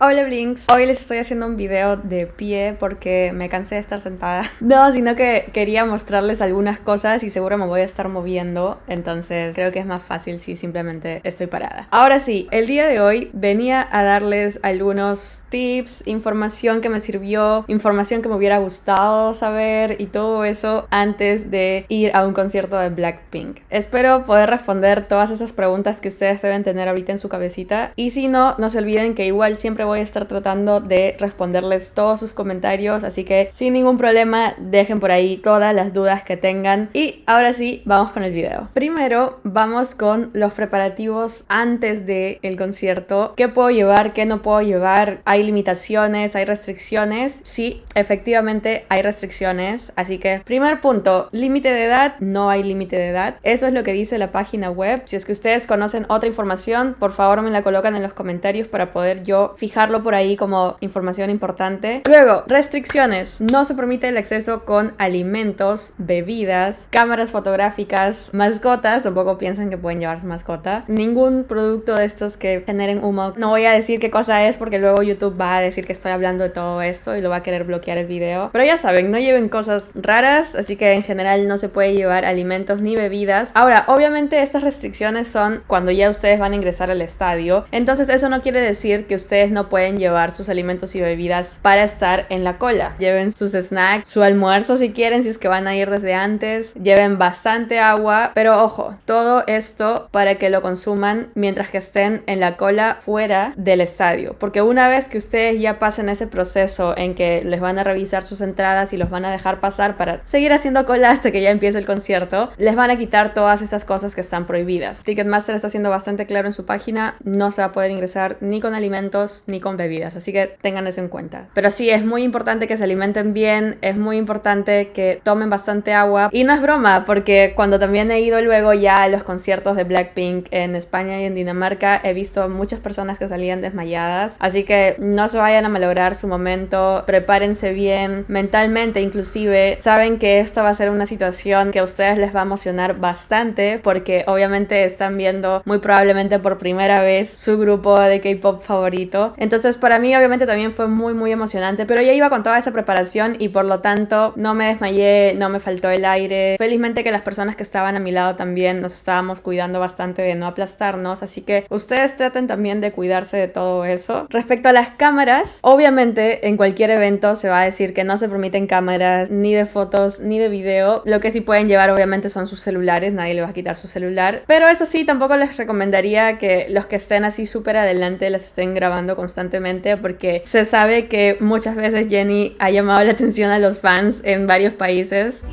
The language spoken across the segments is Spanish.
Hola Blinks, hoy les estoy haciendo un video de pie porque me cansé de estar sentada. No, sino que quería mostrarles algunas cosas y seguro me voy a estar moviendo, entonces creo que es más fácil si simplemente estoy parada. Ahora sí, el día de hoy venía a darles algunos tips, información que me sirvió, información que me hubiera gustado saber y todo eso antes de ir a un concierto de Blackpink. Espero poder responder todas esas preguntas que ustedes deben tener ahorita en su cabecita y si no, no se olviden que igual siempre voy a estar tratando de responderles todos sus comentarios, así que sin ningún problema dejen por ahí todas las dudas que tengan. Y ahora sí, vamos con el video. Primero vamos con los preparativos antes del el concierto. ¿Qué puedo llevar? ¿Qué no puedo llevar? ¿Hay limitaciones? ¿Hay restricciones? Sí, efectivamente hay restricciones. Así que, primer punto, límite de edad. No hay límite de edad. Eso es lo que dice la página web. Si es que ustedes conocen otra información, por favor me la colocan en los comentarios para poder yo fijar por ahí como información importante. Luego, restricciones. No se permite el acceso con alimentos, bebidas, cámaras fotográficas, mascotas. Tampoco piensan que pueden llevar mascota. Ningún producto de estos que generen humo. No voy a decir qué cosa es porque luego YouTube va a decir que estoy hablando de todo esto y lo va a querer bloquear el video. Pero ya saben, no lleven cosas raras, así que en general no se puede llevar alimentos ni bebidas. Ahora, obviamente estas restricciones son cuando ya ustedes van a ingresar al estadio. Entonces eso no quiere decir que ustedes no pueden llevar sus alimentos y bebidas para estar en la cola. Lleven sus snacks, su almuerzo si quieren, si es que van a ir desde antes. Lleven bastante agua, pero ojo, todo esto para que lo consuman mientras que estén en la cola fuera del estadio. Porque una vez que ustedes ya pasen ese proceso en que les van a revisar sus entradas y los van a dejar pasar para seguir haciendo cola hasta que ya empiece el concierto, les van a quitar todas esas cosas que están prohibidas. Ticketmaster está siendo bastante claro en su página, no se va a poder ingresar ni con alimentos ni con bebidas, así que tengan eso en cuenta. Pero sí, es muy importante que se alimenten bien, es muy importante que tomen bastante agua y no es broma, porque cuando también he ido luego ya a los conciertos de Blackpink en España y en Dinamarca, he visto muchas personas que salían desmayadas, así que no se vayan a malograr su momento, prepárense bien mentalmente inclusive, saben que esta va a ser una situación que a ustedes les va a emocionar bastante porque obviamente están viendo muy probablemente por primera vez su grupo de K-pop favorito. Para mí obviamente también fue muy muy emocionante, pero ya iba con toda esa preparación y por lo tanto no me desmayé, no me faltó el aire. Felizmente que las personas que estaban a mi lado también nos estábamos cuidando bastante de no aplastarnos, así que ustedes traten también de cuidarse de todo eso. Respecto a las cámaras, obviamente en cualquier evento se va a decir que no se permiten cámaras ni de fotos ni de video. Lo que sí pueden llevar obviamente son sus celulares, nadie le va a quitar su celular. Pero eso sí, tampoco les recomendaría que los que estén así súper adelante las estén grabando constantemente porque se sabe que muchas veces Jenny ha llamado la atención a los fans en varios países.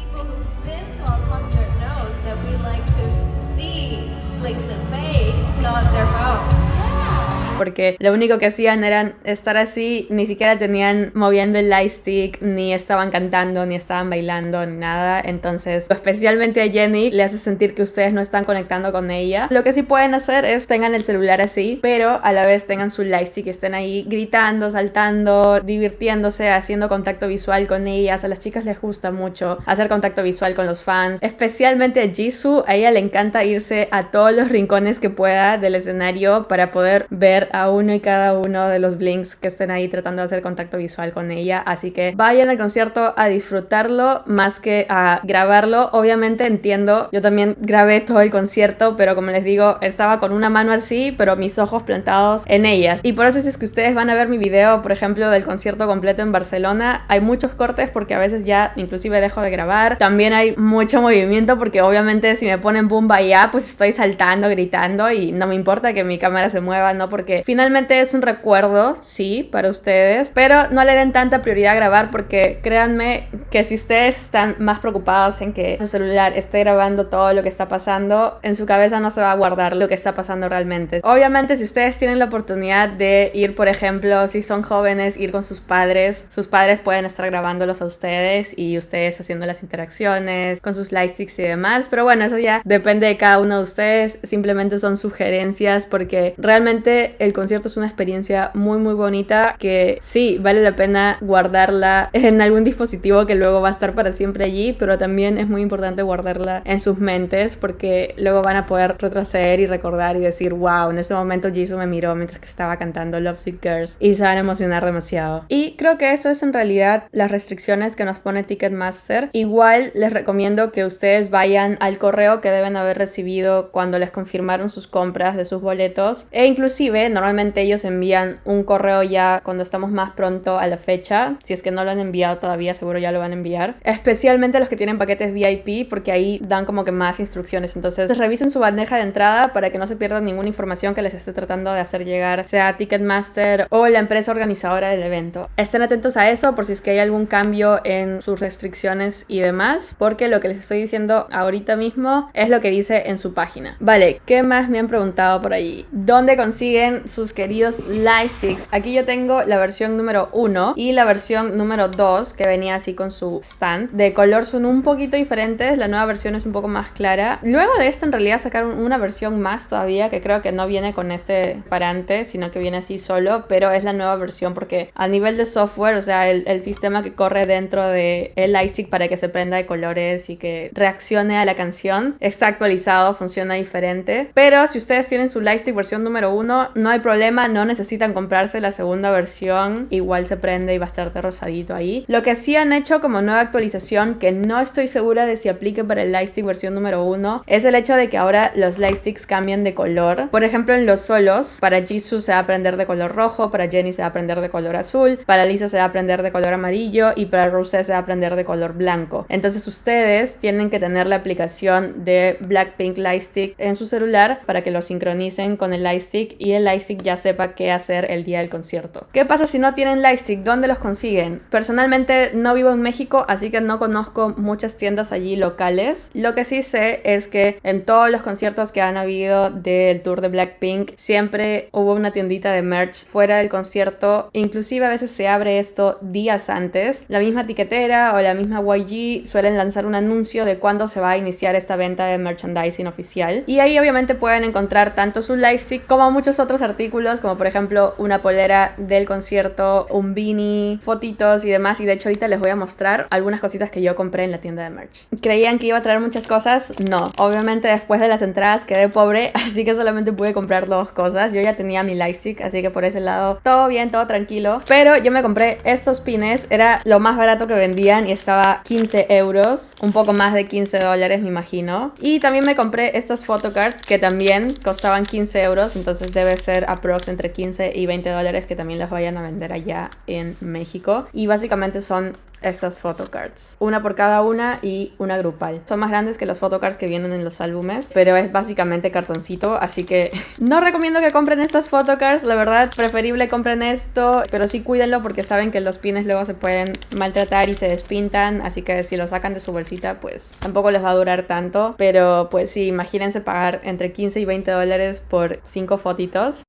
Porque lo único que hacían era estar así, ni siquiera tenían moviendo el lightstick, ni estaban cantando, ni estaban bailando, ni nada. Entonces, especialmente a Jenny le hace sentir que ustedes no están conectando con ella. Lo que sí pueden hacer es tengan el celular así, pero a la vez tengan su lightstick, estén ahí gritando, saltando, divirtiéndose, haciendo contacto visual con ellas. A las chicas les gusta mucho hacer contacto visual con los fans, especialmente a Jisoo. A ella le encanta irse a todos los rincones que pueda del escenario para poder ver a uno y cada uno de los blinks que estén ahí tratando de hacer contacto visual con ella. Así que vayan al concierto a disfrutarlo más que a grabarlo. Obviamente entiendo, yo también grabé todo el concierto, pero como les digo, estaba con una mano así, pero mis ojos plantados en ellas. Y por eso si es que ustedes van a ver mi video, por ejemplo, del concierto completo en Barcelona, hay muchos cortes porque a veces ya inclusive dejo de grabar. También hay mucho movimiento porque obviamente si me ponen boom ya, pues estoy saltando, gritando y no me importa que mi cámara se mueva, no porque finalmente es un recuerdo, sí, para ustedes, pero no le den tanta prioridad a grabar porque créanme que si ustedes están más preocupados en que su celular esté grabando todo lo que está pasando, en su cabeza no se va a guardar lo que está pasando realmente. Obviamente si ustedes tienen la oportunidad de ir, por ejemplo, si son jóvenes, ir con sus padres, sus padres pueden estar grabándolos a ustedes y ustedes haciendo las interacciones con sus lightsticks y demás, pero bueno, eso ya depende de cada uno de ustedes, simplemente son sugerencias porque realmente el concierto es una experiencia muy muy bonita que sí, vale la pena guardarla en algún dispositivo que luego va a estar para siempre allí, pero también es muy importante guardarla en sus mentes porque luego van a poder retroceder y recordar y decir, wow, en ese momento Jisoo me miró mientras que estaba cantando Love Sick Girls y se van a emocionar demasiado. Y creo que eso es en realidad las restricciones que nos pone Ticketmaster. Igual les recomiendo que ustedes vayan al correo que deben haber recibido cuando les confirmaron sus compras de sus boletos e inclusive normalmente ellos envían un correo ya cuando estamos más pronto a la fecha. Si es que no lo han enviado todavía, seguro ya lo van a enviar. Especialmente los que tienen paquetes VIP porque ahí dan como que más instrucciones. Entonces revisen su bandeja de entrada para que no se pierdan ninguna información que les esté tratando de hacer llegar, sea Ticketmaster o la empresa organizadora del evento. Estén atentos a eso por si es que hay algún cambio en sus restricciones y demás, porque lo que les estoy diciendo ahorita mismo es lo que dice en su página. Vale, ¿qué más me han preguntado por allí? ¿Dónde consiguen sus queridos lightsticks? Aquí yo tengo la versión número 1 y la versión número 2 que venía así con su stand. De color son un poquito diferentes, la nueva versión es un poco más clara. Luego de esta en realidad sacaron una versión más todavía que creo que no viene con este parante, sino que viene así solo, pero es la nueva versión porque a nivel de software, o sea, el, sistema que corre dentro de el lightstick para que se prenda de colores y que reaccione a la canción está actualizado, funciona diferente. Pero si ustedes tienen su lightstick versión número 1, no hay problema, no necesitan comprarse la segunda versión, igual se prende y va a estar de rosadito ahí. Lo que sí han hecho como nueva actualización, que no estoy segura de si aplique para el lightstick versión número 1, es el hecho de que ahora los lightsticks cambian de color. Por ejemplo, en los solos, para Jisoo se va a prender de color rojo, para Jenny se va a prender de color azul, para Lisa se va a prender de color amarillo y para Rosé se va a prender de color blanco. Entonces ustedes tienen que tener la aplicación de Blackpink Lightstick en su celular para que lo sincronicen con el Lightstick y el Lightstick ya sepa qué hacer el día del concierto. ¿Qué pasa si no tienen Lightstick? ¿Dónde los consiguen? Personalmente no vivo en México, así que no conozco muchas tiendas allí locales. Lo que sí sé es que en todos los conciertos que han habido del tour de Blackpink siempre hubo una tiendita de merch fuera del concierto. Inclusive a veces se abre esto días antes. La misma etiquetera o la misma YG suelen lanzar un anuncio de cuándo se va a iniciar esta venta de merchandising oficial. Y ahí obviamente pueden encontrar tanto su lightstick como muchos otros artículos, como por ejemplo una polera del concierto, un beanie, fotitos y demás. Y de hecho ahorita les voy a mostrar algunas cositas que yo compré en la tienda de merch. ¿Creían que iba a traer muchas cosas? No. Obviamente después de las entradas quedé pobre, así que solamente pude comprar dos cosas. Yo ya tenía mi lightstick, así que por ese lado todo bien, todo tranquilo. Pero yo me compré estos pines, era lo más barato que vendían y estaba 15 euros, un poco más de 15 dólares me imagino. Y también me compré estas photocards que también costaban 15 euros, entonces debe ser aprox entre 15 y 20 dólares que también las vayan a vender allá en México. Y básicamente son estas photocards. Una por cada una y una grupal. Son más grandes que las photocards que vienen en los álbumes, pero es básicamente cartoncito, así que no recomiendo que compren estas photocards, la verdad, preferible compren esto, pero sí cuídenlo porque saben que los pines luego se pueden maltratar y se despintan, así que si lo sacan de su bolsita, pues tampoco les va a durar tanto, pero pues sí, imagínense pagar entre 15 y 20 dólares por 5 fotitos.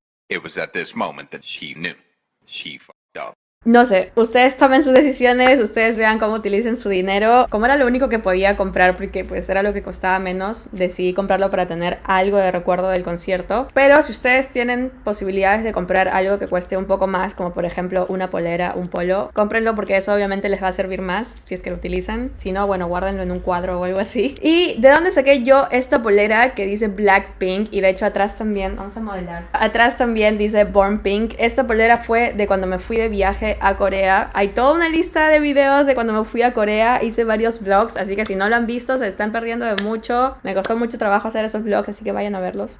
No sé, ustedes tomen sus decisiones, ustedes vean cómo utilicen su dinero. Como era lo único que podía comprar, porque pues era lo que costaba menos, decidí comprarlo para tener algo de recuerdo del concierto. Pero si ustedes tienen posibilidades de comprar algo que cueste un poco más, como por ejemplo una polera, un polo, cómprenlo porque eso obviamente les va a servir más si es que lo utilizan. Si no, bueno, guárdenlo en un cuadro o algo así. ¿Y de dónde saqué yo esta polera que dice Blackpink? Y de hecho atrás también, vamos a modelar. Atrás también dice Born Pink. Esta polera fue de cuando me fui de viaje a Corea. Hay toda una lista de videos de cuando me fui a Corea. Hice varios vlogs, así que si no lo han visto, se están perdiendo de mucho. Me costó mucho trabajo hacer esos vlogs, así que vayan a verlos.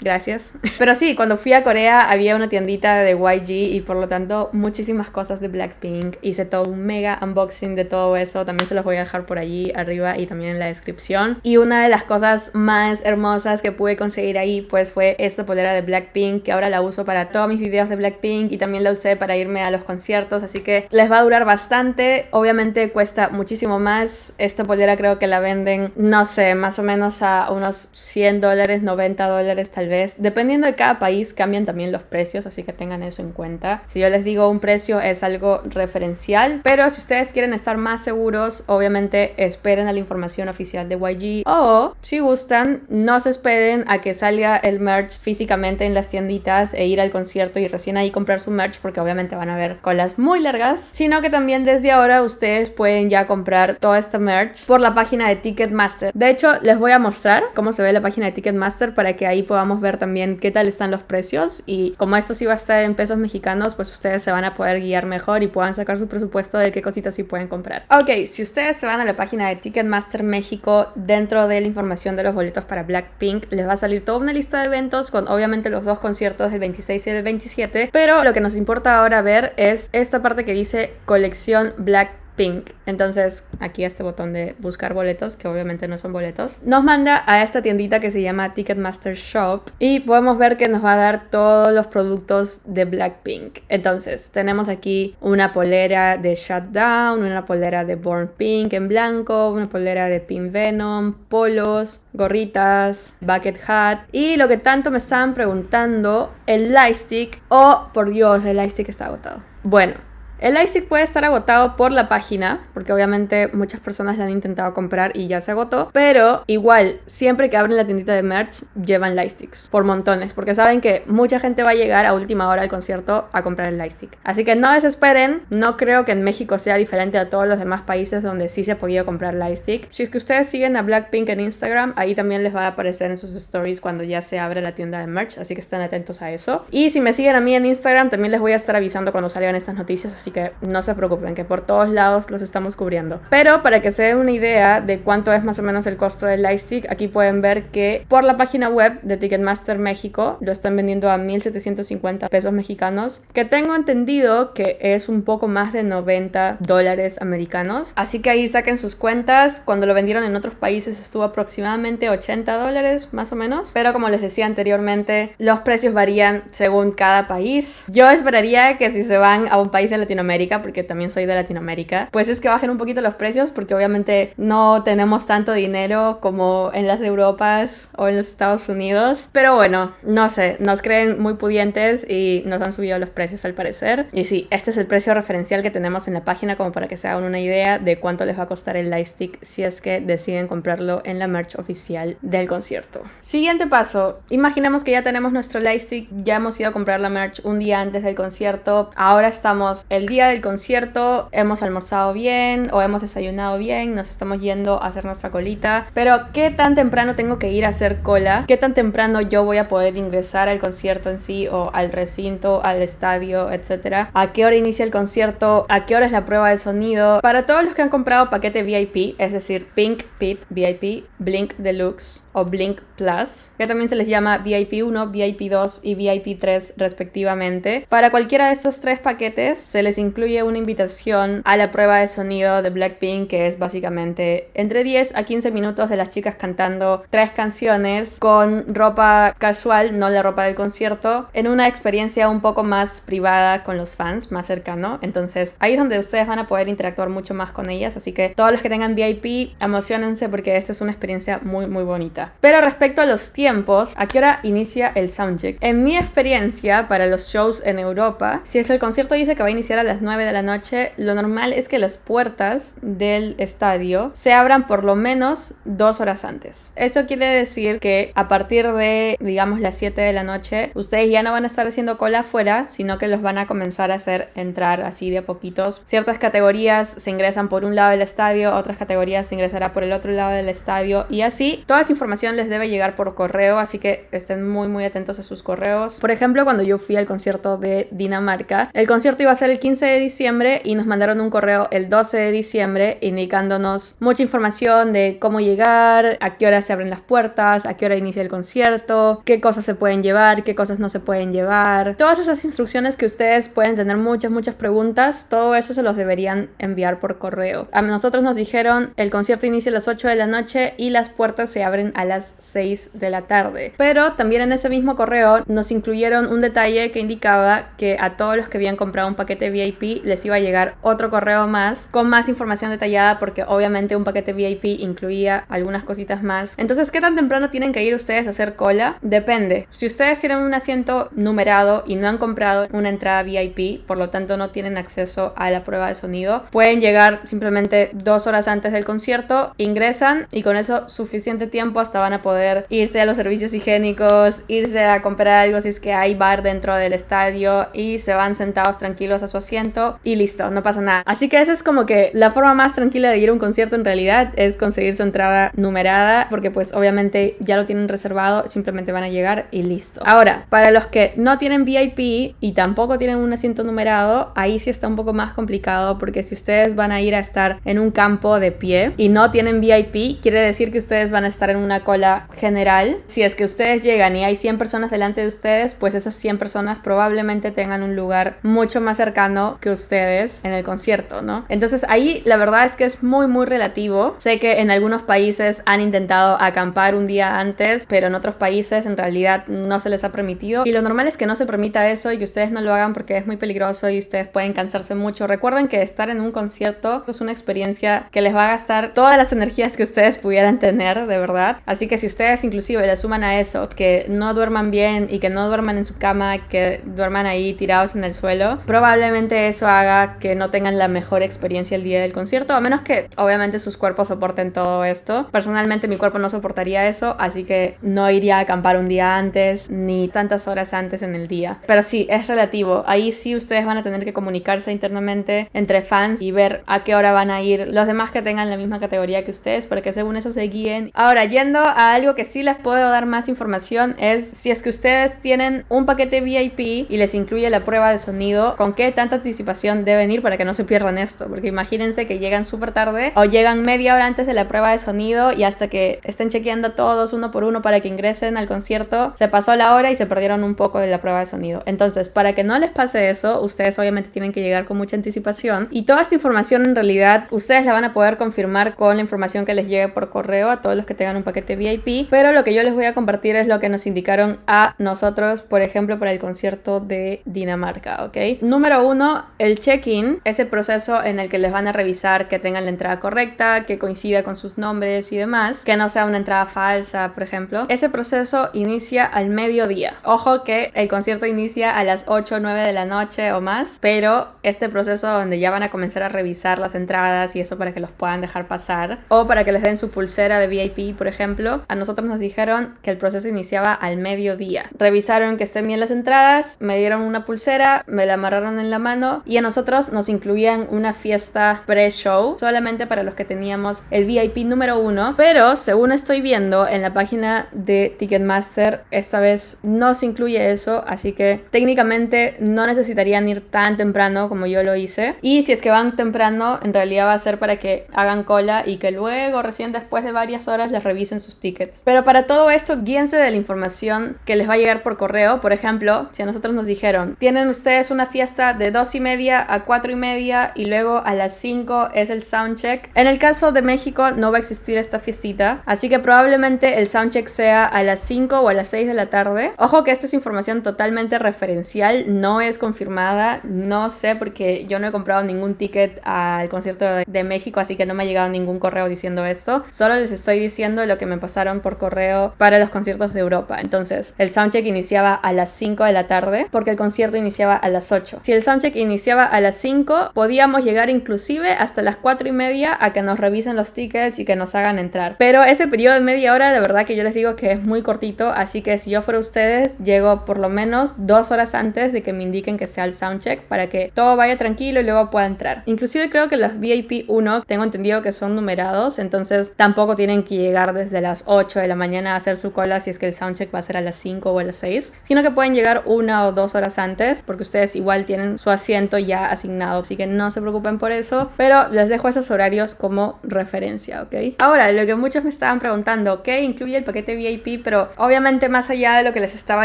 Gracias. Pero sí, cuando fui a Corea había una tiendita de YG y por lo tanto muchísimas cosas de Blackpink. Hice todo un mega unboxing de todo eso. También se los voy a dejar por allí arriba y también en la descripción. Y una de las cosas más hermosas que pude conseguir ahí pues fue esta polera de Blackpink que ahora la uso para todos mis videos de Blackpink y también la usé para irme a los conciertos. Así que les va a durar bastante. Obviamente cuesta muchísimo más. Esta polera creo que la venden, no sé, más o menos a unos 100 dólares, 90 dólares tal vez. Dependiendo de cada país cambian también los precios, así que tengan eso en cuenta. Si yo les digo un precio es algo referencial, pero si ustedes quieren estar más seguros, obviamente esperen a la información oficial de YG o si gustan, no se esperen a que salga el merch físicamente en las tienditas e ir al concierto y recién ahí comprar su merch porque obviamente van a ver colas muy largas, sino que también desde ahora ustedes pueden ya comprar toda esta merch por la página de Ticketmaster. De hecho, les voy a mostrar cómo se ve la página de Ticketmaster para que ahí podamos ver también qué tal están los precios y como esto sí va a estar en pesos mexicanos, pues ustedes se van a poder guiar mejor y puedan sacar su presupuesto de qué cositas sí pueden comprar. Ok, si ustedes se van a la página de Ticketmaster México, dentro de la información de los boletos para Blackpink, les va a salir toda una lista de eventos con obviamente los dos conciertos del 26 y del 27, pero lo que nos importa ahora ver es esta parte que dice colección Blackpink Pink. Entonces, aquí este botón de buscar boletos, que obviamente no son boletos, nos manda a esta tiendita que se llama Ticketmaster Shop y podemos ver que nos va a dar todos los productos de Blackpink. Entonces, tenemos aquí una polera de Shutdown, una polera de Born Pink en blanco, una polera de Pink Venom, polos, gorritas, bucket hat y lo que tanto me estaban preguntando, el lightstick. Oh, por Dios, el lightstick está agotado. Bueno, el lightstick puede estar agotado por la página, porque obviamente muchas personas la han intentado comprar y ya se agotó, pero igual, siempre que abren la tiendita de merch, llevan lightsticks, por montones, porque saben que mucha gente va a llegar a última hora al concierto a comprar el lightstick. Así que no desesperen, no creo que en México sea diferente a todos los demás países donde sí se ha podido comprar lightstick. Si es que ustedes siguen a Blackpink en Instagram, ahí también les va a aparecer en sus stories cuando ya se abre la tienda de merch, así que estén atentos a eso. Y si me siguen a mí en Instagram, también les voy a estar avisando cuando salgan estas noticias, así que no se preocupen, que por todos lados los estamos cubriendo. Pero para que se den una idea de cuánto es más o menos el costo del Lightstick, aquí pueden ver que por la página web de Ticketmaster México lo están vendiendo a 1.750 pesos mexicanos, que tengo entendido que es un poco más de 90 dólares americanos. Así que ahí saquen sus cuentas. Cuando lo vendieron en otros países estuvo aproximadamente 80 dólares más o menos. Pero como les decía anteriormente, los precios varían según cada país. Yo esperaría que si se van a un país de Latinoamérica, porque también soy de Latinoamérica, pues es que bajen un poquito los precios porque obviamente no tenemos tanto dinero como en las Europas o en los Estados Unidos. Pero bueno, no sé, nos creen muy pudientes y nos han subido los precios al parecer. Y sí, este es el precio referencial que tenemos en la página como para que se hagan una idea de cuánto les va a costar el Lightstick si es que deciden comprarlo en la merch oficial del concierto. Siguiente paso, imaginemos que ya tenemos nuestro Lightstick, ya hemos ido a comprar la merch un día antes del concierto, ahora estamos el día del concierto, hemos almorzado bien o hemos desayunado bien, nos estamos yendo a hacer nuestra colita, pero ¿qué tan temprano tengo que ir a hacer cola? ¿Qué tan temprano yo voy a poder ingresar al concierto en sí o al recinto, al estadio, etcétera? ¿A qué hora inicia el concierto? ¿A qué hora es la prueba de sonido? Para todos los que han comprado paquete VIP, es decir, Pink Pit VIP, Blink Deluxe o Blink Plus, que también se les llama VIP 1, VIP 2 y VIP 3 respectivamente. Para cualquiera de estos tres paquetes se les incluye una invitación a la prueba de sonido de Blackpink, que es básicamente entre 10 a 15 minutos de las chicas cantando tres canciones con ropa casual, no la ropa del concierto, en una experiencia un poco más privada con los fans, más cercano. Entonces ahí es donde ustedes van a poder interactuar mucho más con ellas, así que todos los que tengan VIP, emocionense porque esta es una experiencia muy muy bonita. Pero respecto a los tiempos, ¿a qué hora inicia el soundcheck? En mi experiencia para los shows en Europa, si es que el concierto dice que va a iniciar a las 9 de la noche, lo normal es que las puertas del estadio se abran por lo menos dos horas antes. Eso quiere decir que a partir de, digamos, las 7 de la noche, ustedes ya no van a estar haciendo cola afuera, sino que los van a comenzar a hacer entrar así de a poquitos. Ciertas categorías se ingresan por un lado del estadio, otras categorías se ingresará por el otro lado del estadio y así. Toda esa información les debe llegar por correo, así que estén muy muy atentos a sus correos. Por ejemplo, cuando yo fui al concierto de Dinamarca, el concierto iba a ser el 15 de diciembre y nos mandaron un correo el 12 de diciembre indicándonos mucha información de cómo llegar, a qué hora se abren las puertas, a qué hora inicia el concierto, qué cosas se pueden llevar, qué cosas no se pueden llevar. Todas esas instrucciones que ustedes pueden tener muchas, muchas preguntas, todo eso se los deberían enviar por correo. A nosotros nos dijeron el concierto inicia a las 8 de la noche y las puertas se abren a las 6 de la tarde. Pero también en ese mismo correo nos incluyeron un detalle que indicaba que a todos los que habían comprado un paquete VIP VIP les iba a llegar otro correo más con más información detallada porque obviamente un paquete VIP incluía algunas cositas más. Entonces, ¿qué tan temprano tienen que ir ustedes a hacer cola? Depende. Si ustedes tienen un asiento numerado y no han comprado una entrada VIP, por lo tanto no tienen acceso a la prueba de sonido, pueden llegar simplemente dos horas antes del concierto, ingresan y con eso suficiente tiempo hasta van a poder irse a los servicios higiénicos, irse a comprar algo si es que hay bar dentro del estadio y se van sentados tranquilos a su asiento y listo, no pasa nada. Así que esa es como que la forma más tranquila de ir a un concierto en realidad es conseguir su entrada numerada porque pues obviamente ya lo tienen reservado, simplemente van a llegar y listo. Ahora, para los que no tienen VIP y tampoco tienen un asiento numerado, ahí sí está un poco más complicado porque si ustedes van a ir a estar en un campo de pie y no tienen VIP, quiere decir que ustedes van a estar en una cola general. Si es que ustedes llegan y hay 100 personas delante de ustedes, pues esas 100 personas probablemente tengan un lugar mucho más cercano que ustedes en el concierto, ¿no? Entonces ahí la verdad es que es muy muy relativo. Sé que en algunos países han intentado acampar un día antes, pero en otros países en realidad no se les ha permitido y lo normal es que no se permita eso y que ustedes no lo hagan porque es muy peligroso y ustedes pueden cansarse mucho. Recuerden que estar en un concierto es una experiencia que les va a gastar todas las energías que ustedes pudieran tener, de verdad. Así que si ustedes inclusive le suman a eso que no duerman bien y que no duerman en su cama, que duerman ahí tirados en el suelo, probablemente eso haga que no tengan la mejor experiencia el día del concierto, a menos que obviamente sus cuerpos soporten todo esto. Personalmente mi cuerpo no soportaría eso, así que no iría a acampar un día antes ni tantas horas antes en el día. Pero sí, es relativo. Ahí sí ustedes van a tener que comunicarse internamente entre fans y ver a qué hora van a ir los demás que tengan la misma categoría que ustedes para que según eso se guíen. Ahora, yendo a algo que sí les puedo dar más información es si es que ustedes tienen un paquete VIP y les incluye la prueba de sonido, con qué anticipación deben ir para que no se pierdan esto, porque imagínense que llegan súper tarde o llegan media hora antes de la prueba de sonido y hasta que estén chequeando todos uno por uno para que ingresen al concierto, se pasó la hora y se perdieron un poco de la prueba de sonido. Entonces, para que no les pase eso, ustedes obviamente tienen que llegar con mucha anticipación y toda esta información en realidad ustedes la van a poder confirmar con la información que les llegue por correo a todos los que tengan un paquete VIP, pero lo que yo les voy a compartir es lo que nos indicaron a nosotros, por ejemplo, para el concierto de Dinamarca, ¿ok? Número uno, el check-in, ese proceso en el que les van a revisar que tengan la entrada correcta, que coincida con sus nombres y demás, que no sea una entrada falsa, por ejemplo. Ese proceso inicia al mediodía. Ojo que el concierto inicia a las 8 o 9 de la noche o más, pero este proceso donde ya van a comenzar a revisar las entradas y eso para que los puedan dejar pasar, o para que les den su pulsera de VIP, por ejemplo, a nosotros nos dijeron que el proceso iniciaba al mediodía. Revisaron que estén bien las entradas, me dieron una pulsera, me la amarraron en la mano y a nosotros nos incluían una fiesta pre-show solamente para los que teníamos el VIP número uno, pero según estoy viendo en la página de Ticketmaster, esta vez no se incluye eso, así que técnicamente no necesitarían ir tan temprano como yo lo hice. Y si es que van temprano, en realidad va a ser para que hagan cola y que luego, recién después de varias horas, les revisen sus tickets. Pero para todo esto, guíense de la información que les va a llegar por correo. Por ejemplo, si a nosotros nos dijeron, tienen ustedes una fiesta de 2 y media a 4 y media y luego a las 5 es el soundcheck. En el caso de México no va a existir esta fiestita, así que probablemente el soundcheck sea a las 5 o a las 6 de la tarde. Ojo que esto es información totalmente referencial, no es confirmada, no sé porque yo no he comprado ningún ticket al concierto de México, así que no me ha llegado ningún correo diciendo esto. Solo les estoy diciendo lo que me pasaron por correo para los conciertos de Europa. Entonces, el soundcheck iniciaba a las 5 de la tarde porque el concierto iniciaba a las 8. Si el soundcheck iniciaba a las 5, podíamos llegar inclusive hasta las 4 y media a que nos revisen los tickets y que nos hagan entrar. Pero ese periodo de media hora, de verdad que yo les digo que es muy cortito, así que si yo fuera ustedes, llego por lo menos dos horas antes de que me indiquen que sea el soundcheck para que todo vaya tranquilo y luego pueda entrar. Inclusive creo que los VIP 1 tengo entendido que son numerados, entonces tampoco tienen que llegar desde las 8 de la mañana a hacer su cola si es que el soundcheck va a ser a las 5 o a las 6, sino que pueden llegar una o dos horas antes porque ustedes igual tienen su asiento ya asignado, así que no se preocupen por eso, pero les dejo esos horarios como referencia, ¿ok? Ahora, lo que muchos me estaban preguntando, ¿qué incluye el paquete VIP? Pero obviamente más allá de lo que les estaba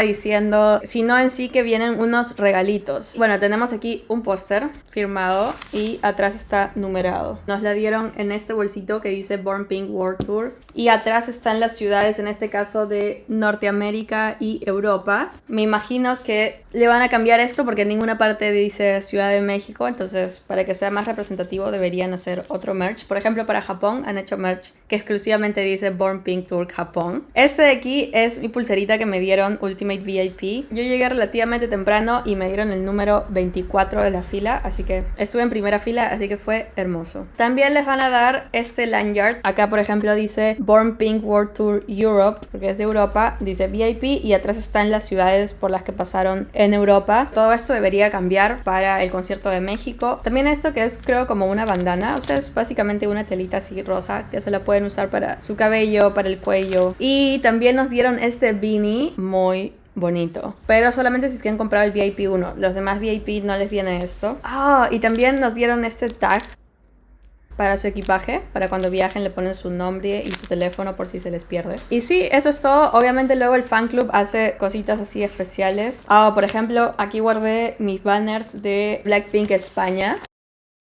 diciendo, sino en sí que vienen unos regalitos. Bueno, tenemos aquí un póster firmado y atrás está numerado. Nos la dieron en este bolsito que dice Born Pink World Tour y atrás están las ciudades, en este caso de Norteamérica y Europa. Me imagino que le van a cambiar esto porque en ninguna parte dice Ciudad de México, entonces para que sea más representativo deberían hacer otro merch. Por ejemplo, para Japón han hecho merch que exclusivamente dice Born Pink Tour Japón. Este de aquí es mi pulserita que me dieron Ultimate VIP. Yo llegué relativamente temprano y me dieron el número 24 de la fila, así que estuve en primera fila, así que fue hermoso. También les van a dar este lanyard. Acá, por ejemplo, dice Born Pink World Tour Europe, porque es de Europa. Dice VIP y atrás están las ciudades por las que pasaron en Europa. Todo esto debería cambiar para el concierto de México. También esto que es creo como una bandana, o sea, es básicamente una telita así rosa que se la pueden usar para su cabello, para el cuello. Y también nos dieron este beanie muy bonito. Pero solamente si es que han comprado el VIP 1. Los demás VIP no les viene esto. Ah, y también nos dieron este tag para su equipaje, para cuando viajen le ponen su nombre y su teléfono por si se les pierde. Y sí, eso es todo. Obviamente luego el fan club hace cositas así especiales. Ah, por ejemplo, aquí guardé mis banners de Blackpink España.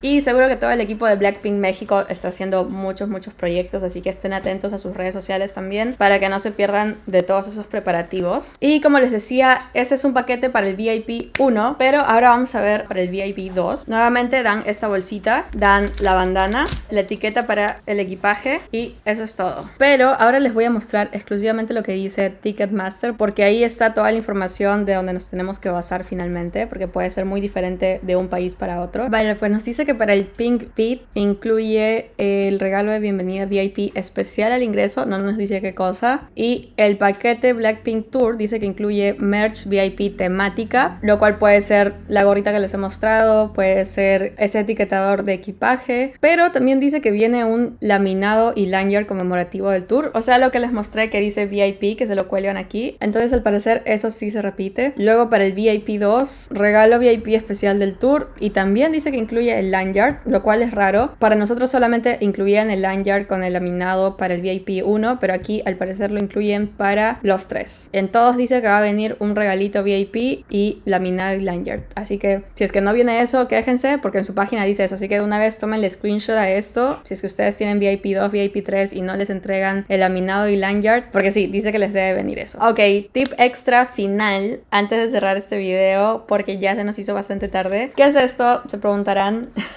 Y seguro que todo el equipo de Blackpink México está haciendo muchos, muchos proyectos, así que estén atentos a sus redes sociales también para que no se pierdan de todos esos preparativos. Y como les decía, ese es un paquete para el VIP 1, pero ahora vamos a ver para el VIP 2. Nuevamente dan esta bolsita, dan la bandana, la etiqueta para el equipaje y eso es todo. Pero ahora les voy a mostrar exclusivamente lo que dice Ticketmaster porque ahí está toda la información de donde nos tenemos que basar finalmente, porque puede ser muy diferente de un país para otro. Vale, pues nos dice que para el Pink Pit incluye el regalo de bienvenida VIP especial al ingreso, no nos dice qué cosa, y el paquete Blackpink Tour dice que incluye merch VIP temática, lo cual puede ser la gorrita que les he mostrado, puede ser ese etiquetador de equipaje, pero también dice que viene un laminado y lanyard conmemorativo del tour, o sea, lo que les mostré que dice VIP, que se lo cuelgan aquí, entonces al parecer eso sí se repite. Luego para el VIP 2, regalo VIP especial del tour y también dice que incluye el lo cual es raro. Para nosotros solamente incluían el lanyard con el laminado para el VIP 1, pero aquí al parecer lo incluyen para los tres. En todos dice que va a venir un regalito VIP y laminado y lanyard. Así que si es que no viene eso, quéjense porque en su página dice eso. Así que de una vez tomen el screenshot a esto. Si es que ustedes tienen VIP 2, VIP 3 y no les entregan el laminado y lanyard, porque sí, dice que les debe venir eso. Ok, tip extra final antes de cerrar este video porque ya se nos hizo bastante tarde. ¿Qué es esto? Se preguntarán.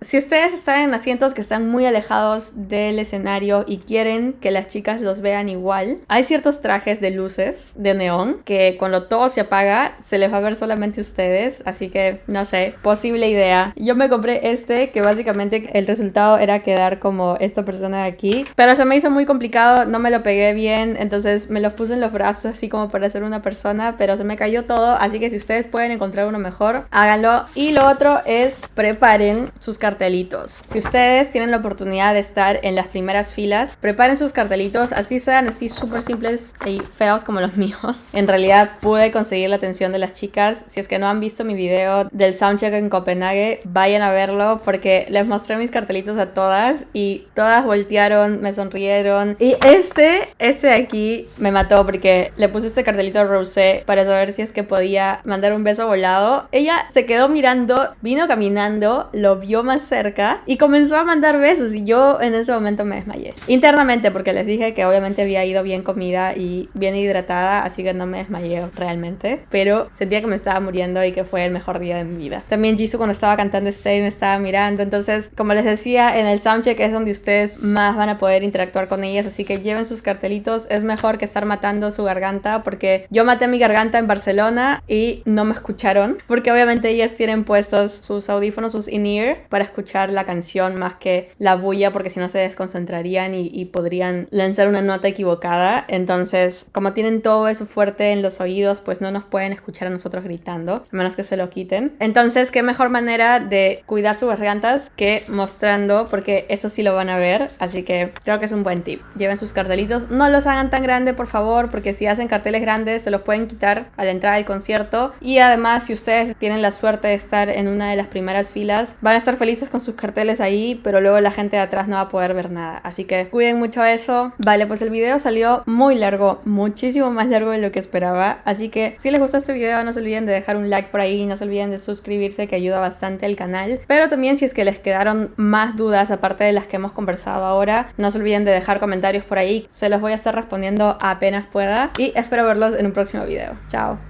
Si ustedes están en asientos que están muy alejados del escenario y quieren que las chicas los vean igual, hay ciertos trajes de luces de neón que cuando todo se apaga se les va a ver solamente ustedes, así que no sé, posible idea. Yo me compré este que básicamente el resultado era quedar como esta persona de aquí, pero se me hizo muy complicado, no me lo pegué bien, entonces me los puse en los brazos así como para ser una persona, pero se me cayó todo, así que si ustedes pueden encontrar uno mejor, háganlo. Y lo otro es preparen sus cartelitos. Si ustedes tienen la oportunidad de estar en las primeras filas, preparen sus cartelitos, así sean así súper simples y feos como los míos. En realidad pude conseguir la atención de las chicas. Si es que no han visto mi video del soundcheck en Copenhague, vayan a verlo porque les mostré mis cartelitos a todas y todas voltearon, me sonrieron. Y este, este de aquí me mató porque le puse este cartelito a Rosé para saber si es que podía mandar un beso volado. Ella se quedó mirando, vino caminando, lo vio más cerca y comenzó a mandar besos y yo en ese momento me desmayé. Internamente porque les dije que obviamente había ido bien comida y bien hidratada, así que no me desmayé realmente, pero sentía que me estaba muriendo y que fue el mejor día de mi vida. También Jisoo cuando estaba cantando Stay me estaba mirando, entonces como les decía, en el soundcheck es donde ustedes más van a poder interactuar con ellas, así que lleven sus cartelitos, es mejor que estar matando su garganta porque yo maté mi garganta en Barcelona y no me escucharon, porque obviamente ellas tienen puestos sus audífonos, sus in-ear para escuchar la canción más que la bulla porque si no se desconcentrarían y, podrían lanzar una nota equivocada. Entonces, como tienen todo eso fuerte en los oídos, pues no nos pueden escuchar a nosotros gritando, a menos que se lo quiten. Entonces, qué mejor manera de cuidar sus gargantas que mostrando, porque eso sí lo van a ver. Así que creo que es un buen tip. Lleven sus cartelitos, no los hagan tan grandes, por favor, porque si hacen carteles grandes se los pueden quitar a la entrada del concierto. Y además, si ustedes tienen la suerte de estar en una de las primeras filas, van a estar felices con sus carteles ahí, pero luego la gente de atrás no va a poder ver nada. Así que cuiden mucho eso. Vale, pues el video salió muy largo, muchísimo más largo de lo que esperaba. Así que si les gustó este video, no se olviden de dejar un like por ahí, no se olviden de suscribirse que ayuda bastante al canal. Pero también si es que les quedaron más dudas aparte de las que hemos conversado ahora, no se olviden de dejar comentarios por ahí. Se los voy a estar respondiendo apenas pueda y espero verlos en un próximo video. Chao.